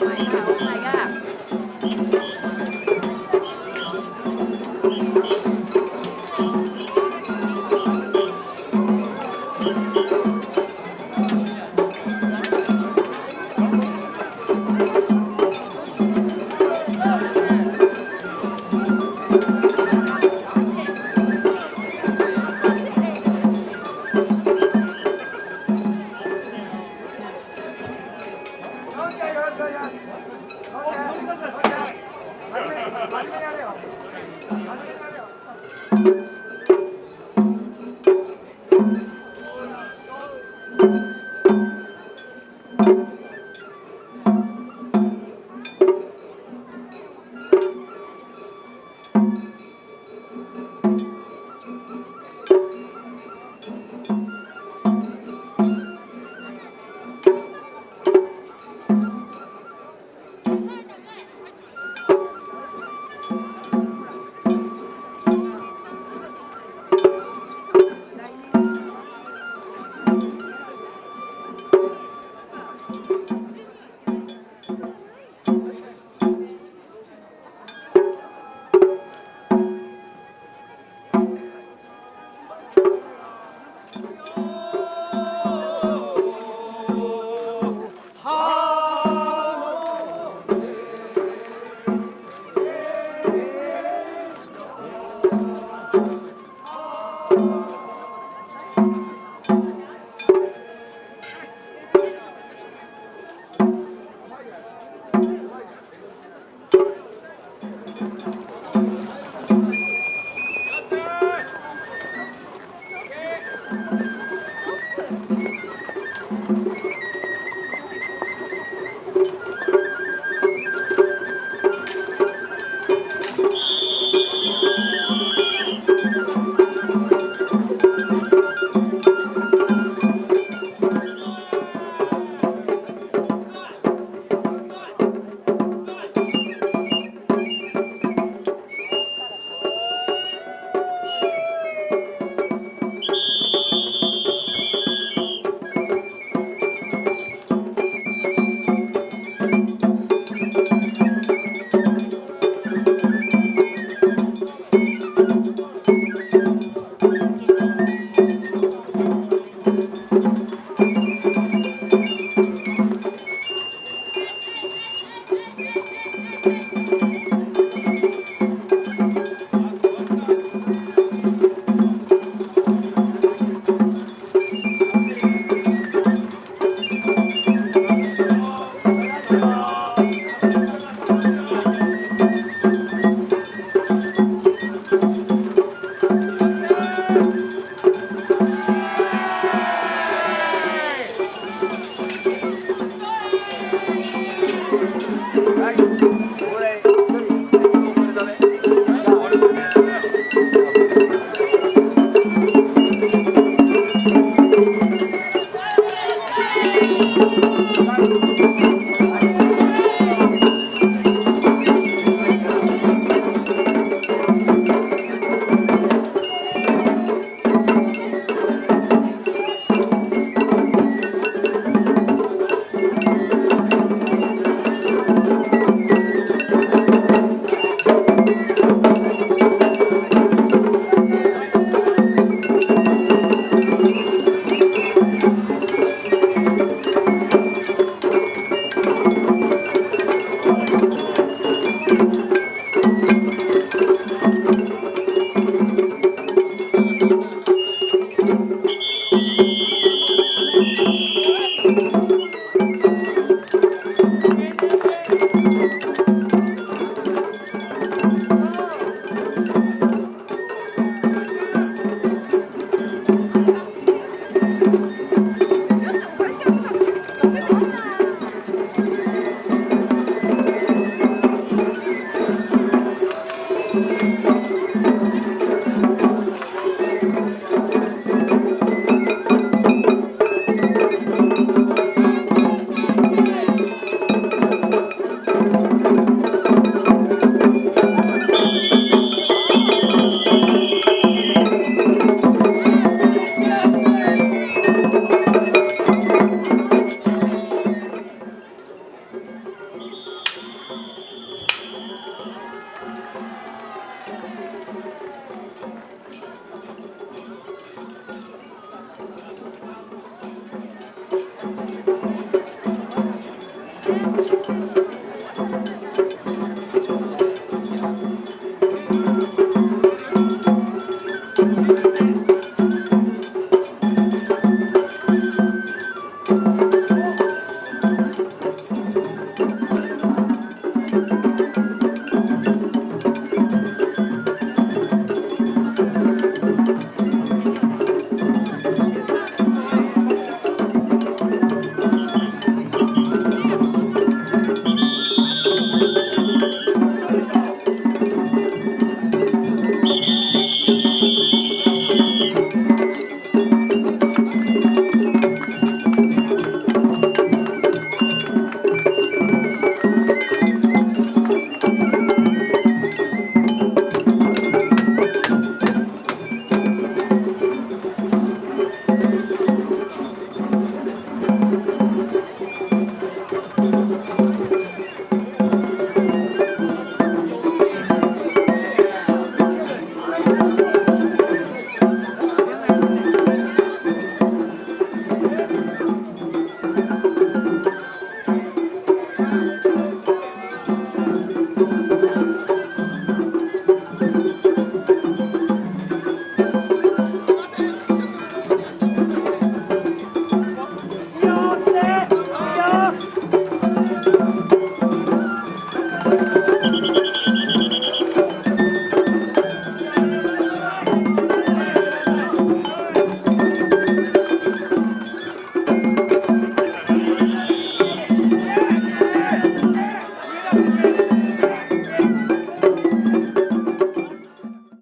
quay vào hôm nay